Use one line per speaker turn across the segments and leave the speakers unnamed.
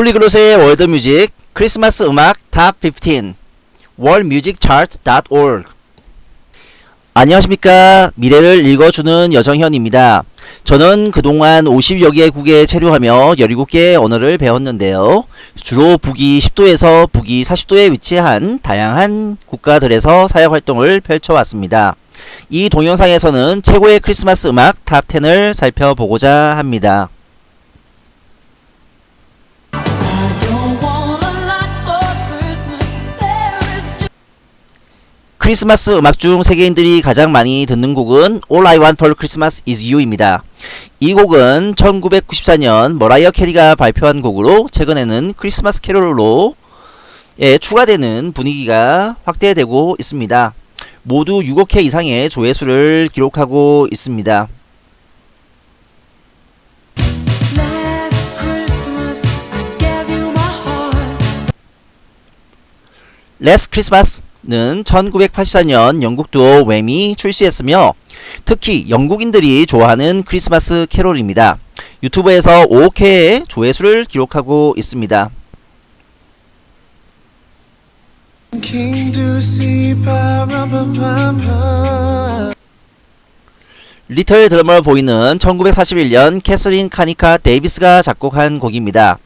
polyglot의 world music 크리스마스 음악 top 15 worldmusicchart.org 안녕하십니까? 미래를 읽어주는 여정현입니다. 저는 그동안 50여 개국에 체류하며 17개의 언어를 배웠는데요. 주로 북위 10도에서 북위 40도에 위치한 다양한 국가들에서 사역활동을 펼쳐왔습니다. 이 동영상에서는 최고의 크리스마스 음악 top 10을 살펴보고자 합니다 크리스마스 음악 중 세계인들이 가장 많이 듣는 곡은 All I Want for Christmas Is You입니다. 이 곡은 1994년 머라이어 캐리가 발표한 곡으로 최근에는 크리스마스 캐롤로 예, 추가되는 분위기가 확대되고 있습니다. 모두 6억 회 이상의 조회수를 기록하고 있습니다. Last Christmas 는 1984년 영국 듀오 Wham이 출시했으며 특히 영국인들이 좋아하는 크리스마스 캐롤입니다. 유튜브에서 5억 회의 조회수를 기록하고 있습니다. Little Drummer Boy는 1941년 캐서린 케니컷 데이비스가 작곡한 곡입니다.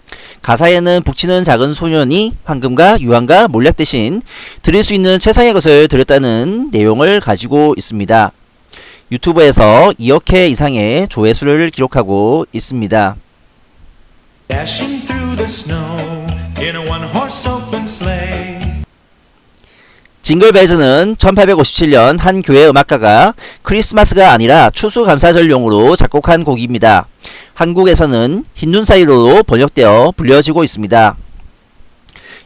가사에는 북치는 작은 소년이 황금과 유황과 몰약 대신 드릴 수 있는 최상의 것을 드렸다는 내용을 가지고 있습니다. 유튜브에서 2억 회 이상의 조회수를 기록하고 있습니다. 징글벨즈는 1857년 한 교회 음악가가 크리스마스가 아니라 추수감사절용으로 작곡한 곡입니다. 한국에서는 흰눈 사이로도 번역되어 불려지고 있습니다.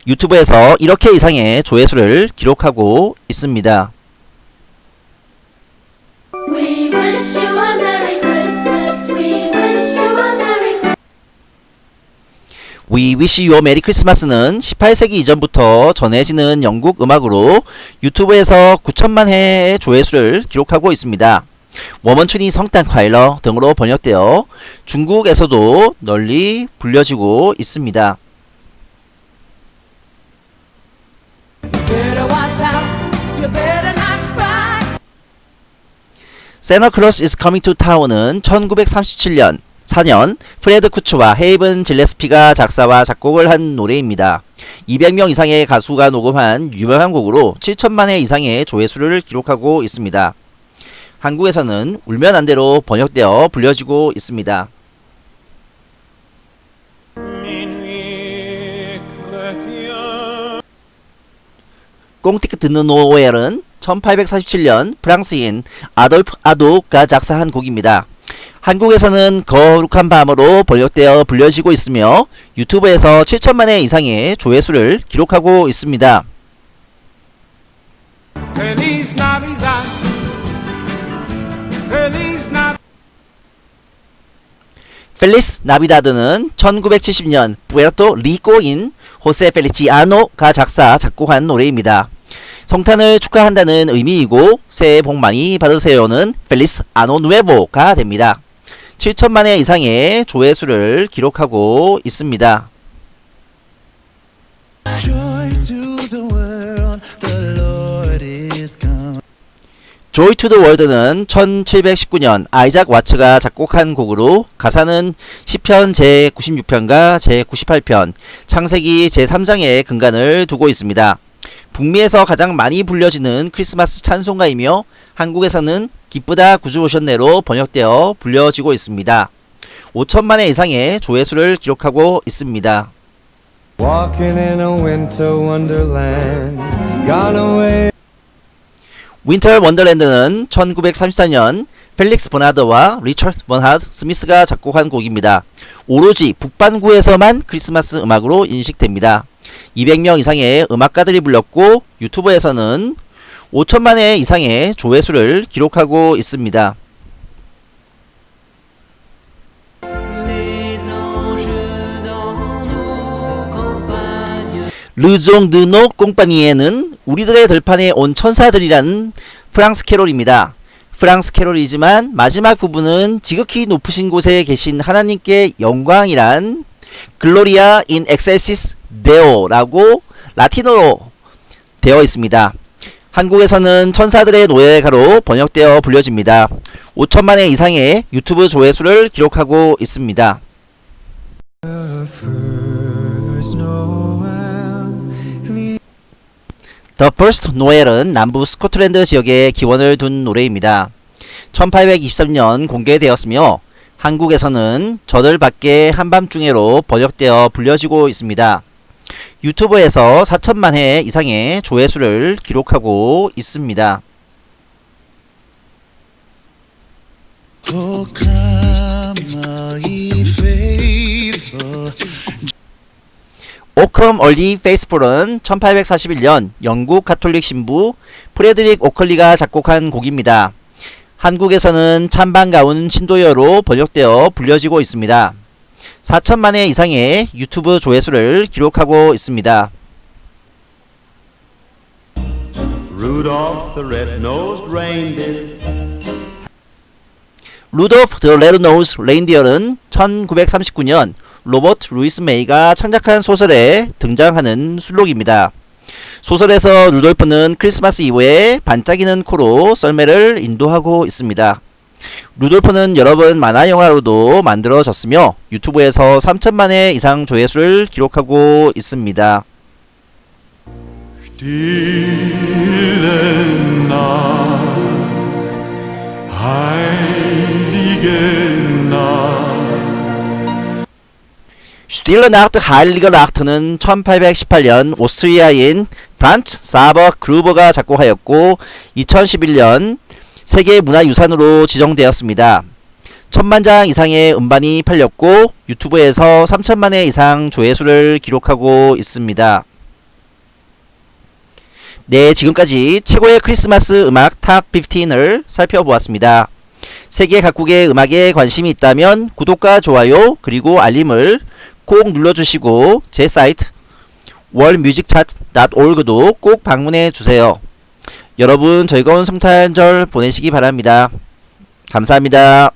유튜브에서 1억 회 이상의 조회수를 기록하고 있습니다.
We Wish You a Merry
Christmas는 18세기 이전부터 전해지는 영국 음악으로 유튜브에서 9천만 회의 조회수를 기록하고 있습니다. 워먼춘이 성탄 과일러 등으로 번역되어 중국에서도 널리 불려지고 있습니다. Santa Claus is Coming to Town은 1937년 4년 프레드 쿠츠와 헤이븐 질레스피가 작사와 작곡을 한 노래입니다. 200명 이상의 가수가 녹음한 유명한 곡으로 7천만 회 이상의 조회수를 기록하고 있습니다. 한국에서는 울면 안돼로 번역되어 불려지고 있습니다. 꽁티크 듣는 노엘은 1847년 프랑스인 아돌프 아도가 작사한 곡입니다. 한국에서는 거룩한 밤으로 번역되어 불려지고 있으며 유튜브에서 7천만 회 이상의 조회수를 기록하고 있습니다.
Feliz
Navidad는 1970년 푸에르토리코인 호세 펠리치아노가 작사 작곡한 노래입니다. 성탄을 축하한다는 의미이고 새해 복 많이 받으세요는 Feliz año nuevo가 됩니다. 7천만 회 이상의 조회수를 기록하고 있습니다.
Joy to the
World는 1719년 아이작 와츠가 작곡한 곡으로 가사는 시편 제96편과 제98편, 창세기 제3장에 근간을 두고 있습니다. 북미에서 가장 많이 불려지는 크리스마스 찬송가이며 한국에서는 기쁘다 구주 오셨네로 번역되어 불려지고 있습니다. 5천만 회 이상의 조회수를 기록하고 있습니다.
Walking in a winter wonderland, gone away.
Winter Wonderland는 1934년 펠릭스 버나드와 리처드 번하드 스미스가 작곡한 곡입니다. 오로지 북반구에서만 크리스마스 음악으로 인식됩니다. 200명 이상의 음악가들이 불렀고 유튜브에서는 5천만 회 이상의 조회수를 기록하고 있습니다. 르종 드노 꽁파니에는 우리들의 들판에 온 천사들이라는 프랑스 캐롤입니다. 프랑스 캐롤이지만 마지막 부분은 지극히 높으신 곳에 계신 하나님께 영광이란 Gloria in excelsis Deo라고 라틴어로 되어 있습니다. 한국에서는 천사들의 노래가로 번역되어 불려집니다. 5천만 회 이상의 유튜브 조회수를 기록하고 있습니다. The First Noel은 남부 스코틀랜드 지역에 기원을 둔 노래입니다. 1823년 공개되었으며 한국에서는 저들 밖의 한밤중에로 번역되어 불려지고 있습니다. 유튜브에서 4천만 회 이상의 조회수를 기록하고 있습니다.
O Come All Ye
Faithful은 1841년 영국 가톨릭 신부 프레드릭 오클리가 작곡한 곡입니다. 한국에서는 참 반가운 신도여로 번역되어 불려지고 있습니다. 4천만 회 이상의 유튜브 조회수를 기록하고 있습니다.
Rudolph the red-nosed reindeer
Rudolph the Red-Nosed Reindeer는 1939년 로버트 루이스 메이가 창작한 소설에 등장하는 순록입니다. 소설에서 루돌프는 크리스마스 이브에 반짝이는 코로 썰매를 인도하고 있습니다. 루돌프는 여러 번 만화 영화로도 만들어졌으며 유튜브에서 3천만 회 이상 조회수를 기록하고 있습니다. Stille Nacht, heilige Nacht는 1818년 오스트리아인 프란츠 사버 그루버가 작곡하였고 2011년 세계 문화유산으로 지정되었습니다. 천만 장 이상의 음반이 팔렸고 유튜브에서 3천만 회 이상 조회수를 기록하고 있습니다. 네, 지금까지 최고의 크리스마스 음악 top 15을 살펴보았습니다. 세계 각국의 음악에 관심이 있다면 구독과 좋아요 그리고 알림을 꼭 눌러주시고 제 사이트 worldmusicchart.org도 꼭 방문해 주세요. 여러분 즐거운 성탄절 보내시기 바랍니다. 감사합니다.